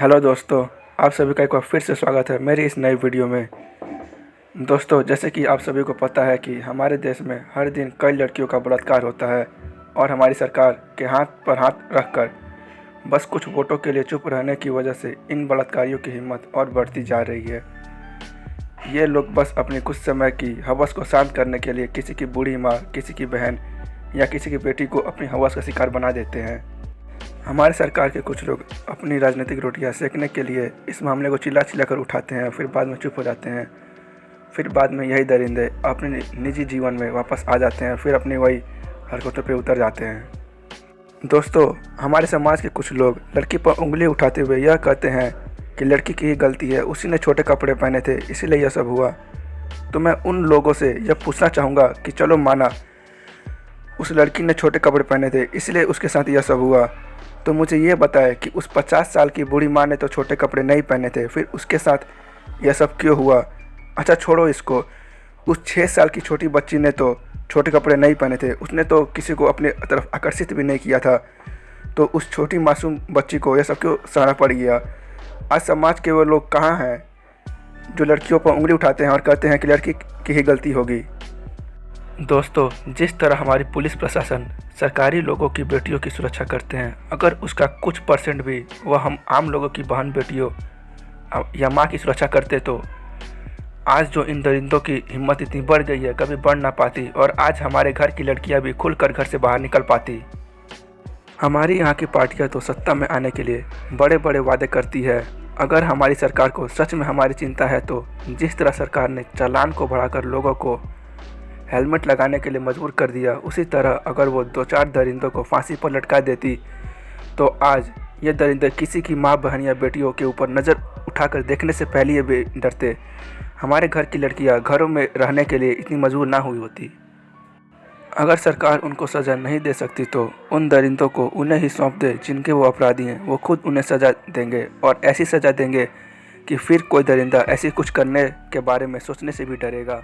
Hello दोस्तों, आप सभी का एक बार फिर से स्वागत है मेरी इस नई वीडियो में। दोस्तों, जैसे कि आप सभी को पता है कि हमारे देश में हर दिन कई लड़कियों का बलात्कार होता है और हमारी सरकार के हाथ पर हाथ रखकर बस कुछ वोटों के लिए चुप रहने की वजह से इन बलात्कारियों की हिम्मत और बढ़ती जा रही है। ये लोग बस अपनी कुछ समय की हवस को शांत करने के लिए किसी की बूढ़ी माँ, किसी की बहन या किसी की बेटी को अपनी हवस का शिकार बना देते हैं। हमारे सरकार के कुछ लोग अपनी राजनीतिक रोटियाँ सेकने के लिए इस मामले को चिल्ला चिल्ला कर उठाते हैं, फिर बाद में चुप हो जाते हैं। फिर बाद में यही दरिंदे अपने निजी जीवन में वापस आ जाते हैं, फिर अपनी वही हरकतों पर उतर जाते हैं। दोस्तों, हमारे समाज के कुछ लोग लड़की पर उंगली उठाते हुए यह कहते हैं कि लड़की की ही गलती है, उसी ने छोटे कपड़े पहने थे, इसीलिए यह सब हुआ। तो मैं उन लोगों से यह पूछना चाहूँगा कि चलो माना, उस लड़की ने छोटे कपड़े पहने थे, इसलिए उसके साथ यह सब हुआ। तो मुझे ये बताए कि उस पचास साल की बूढ़ी माँ ने तो छोटे कपड़े नहीं पहने थे, फिर उसके साथ यह सब क्यों हुआ? अच्छा छोड़ो इसको। उस छः साल की छोटी बच्ची ने तो छोटे कपड़े नहीं पहने थे, उसने तो किसी को अपने तरफ़ आकर्षित भी नहीं किया था। तो उस छोटी मासूम बच्ची को यह सब क्यों सहना पड़ गया? आज समाज के वो लोग कहाँ हैं जो लड़कियों पर उंगली उठाते हैं और कहते हैं कि लड़की की ही गलती होगी? दोस्तों, जिस तरह हमारी पुलिस प्रशासन सरकारी लोगों की बेटियों की सुरक्षा करते हैं, अगर उसका कुछ परसेंट भी वह हम आम लोगों की बहन बेटियों या माँ की सुरक्षा करते तो आज जो इन दरिंदों की हिम्मत इतनी बढ़ गई है, कभी बढ़ ना पाती और आज हमारे घर की लड़कियाँ भी खुलकर घर से बाहर निकल पाती। हमारी यहाँ की पार्टियाँ तो सत्ता में आने के लिए बड़े बड़े वादे करती है। अगर हमारी सरकार को सच में हमारी चिंता है तो जिस तरह सरकार ने चालान को बढ़ाकर लोगों को हेलमेट लगाने के लिए मजबूर कर दिया। उसी तरह अगर वो दो चार दरिंदों को फांसी पर लटका देती तो आज ये दरिंदे किसी की माँ, बहन या बेटियों के ऊपर नज़र उठाकर देखने से पहले ये भी डरते। हमारे घर की लड़कियाँ घरों में रहने के लिए इतनी मजबूर ना हुई होती। अगर सरकार उनको सज़ा नहीं दे सकती तो उन दरिंदों को उन्हें ही सौंप दे, जिनके वो अपराधी हैं। वो खुद उन्हें सज़ा देंगे और ऐसी सज़ा देंगे कि फिर कोई दरिंदा ऐसी कुछ करने के बारे में सोचने से भी डरेगा।